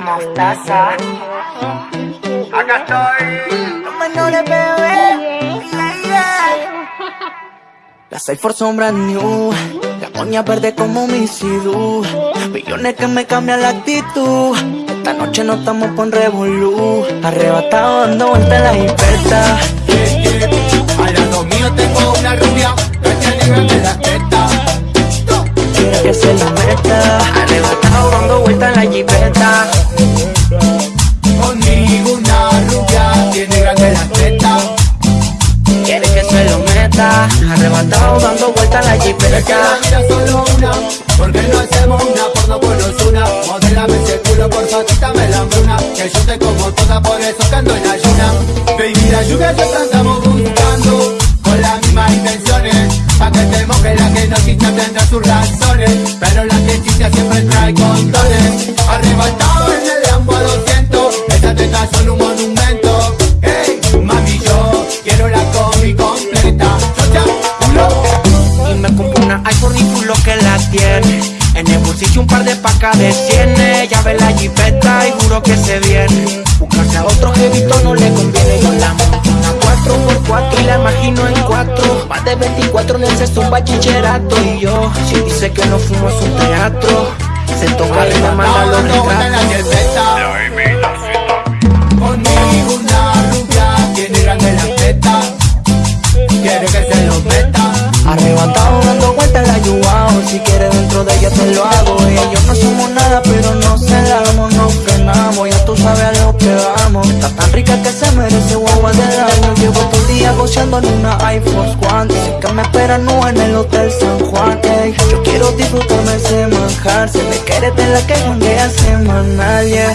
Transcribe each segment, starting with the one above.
Mostaza. Acá estoy. Los menores bebé. Yeah, yeah. Las son brand new. La moña verde como mi Sidu. Billones que me cambian la actitud. Esta noche no estamos con revolú. Arrebatado dando vueltas en la libertad. Yeah. Al lado mío tengo una rubia grandes las tetas. Quiere que se lo meta. Arrebatado dando vueltas en la Es que la jipeta. vida solo una. Porque no hacemos una por los una. Modélame ese culo, porfa, quítame la hambruna. Que yo te como toda, por eso que ando en ayuna. Baby, la lluvia ya te me compré una iPhone y full lo que la tiene. En el bolsillo un par de pacas de cienes. Ya ve la jipeta y juro que se viene. Buscarse a otro jevito no le conviene. Yo la una 4x4 y la imagino en 4. Más de 24 en el sexto un bachillerato. Y yo, si dice que no fumo es un teatro. Se toca y me manda los retratos. Quiere que se lo meta. Arrebatado en la Si quieres dentro de ella te lo hago Ella y yo no somos nada pero no celamos No frenamos, ya tú sabes a lo que vamos Está tan rica que se merece guagua del año. Llevo todo el día goceando en una iPhone One. Sé que me esperan no en el Hotel San Juan ey. Yo quiero disfrutarme ese manjar. Se me quiere de la que janguea semanal yeah.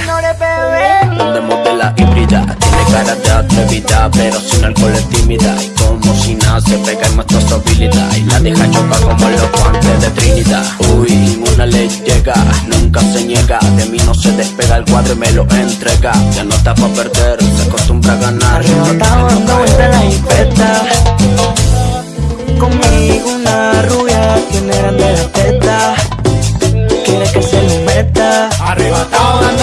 donde modela híbrida. Tiene cara de atrevida Pero sin alcohol es tímida. Y como si nada se pega en nuestra habilidad Y la deja chocar como los guantes de Trinidad. Uy, ninguna le llega, nunca se niega. De mí no se despega el cuadro y me lo entrega. Ya no está para perder, se acostumbra a ganar. Arrebatado dando vuelta la infecta Conmigo una rubia tiene grande la teta. Quiere que se lo meta. Arrebatado dando